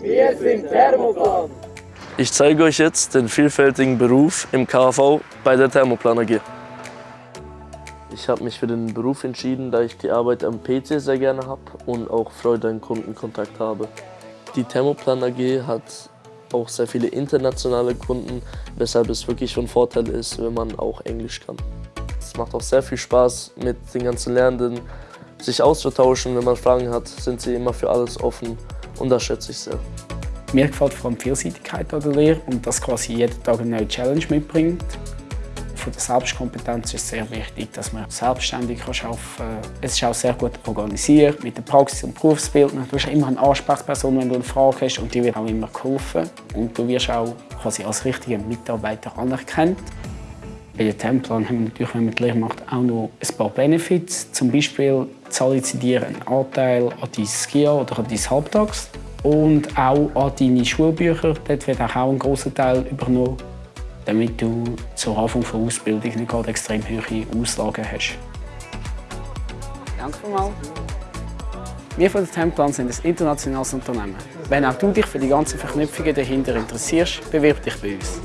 Wir sind Thermoplan. Ich zeige euch jetzt den vielfältigen Beruf im KV bei der Thermoplan AG. Ich habe mich für den Beruf entschieden, da ich die Arbeit am PC sehr gerne habe und auch Freude an Kundenkontakt habe. Die Thermoplan AG hat auch sehr viele internationale Kunden, weshalb es wirklich von Vorteil ist, wenn man auch Englisch kann. Es macht auch sehr viel Spaß mit den ganzen Lernenden, sich auszutauschen. Wenn man Fragen hat, sind sie immer für alles offen und das schätze ich sehr. Mir gefällt vor allem die Vielseitigkeit an der Lehre und dass quasi jeden Tag eine neue Challenge mitbringt. Von der Selbstkompetenz ist es sehr wichtig, dass man selbstständig arbeiten kann. Es ist auch sehr gut organisiert mit der Praxis- und Berufsbildung. Du hast immer eine Ansprechperson, wenn du eine Frage hast und die wird auch immer geholfen. Und du wirst auch quasi als richtiger Mitarbeiter anerkannt. Bei den Templan haben wir natürlich, wenn man die Lehre macht, auch noch ein paar Benefits. Zum Beispiel zahlen sie dir einen Anteil an dein Skier oder an dein Halbtags und auch an deine Schulbücher. Dort wird auch ein großer Teil übernommen, damit du zur Anfang der Ausbildung nicht gerade extrem hohe Auslagen hast. Danke vielmals. Wir von der Templan sind ein internationales Unternehmen. Wenn auch du dich für die ganzen Verknüpfungen dahinter interessierst, bewirb dich bei uns.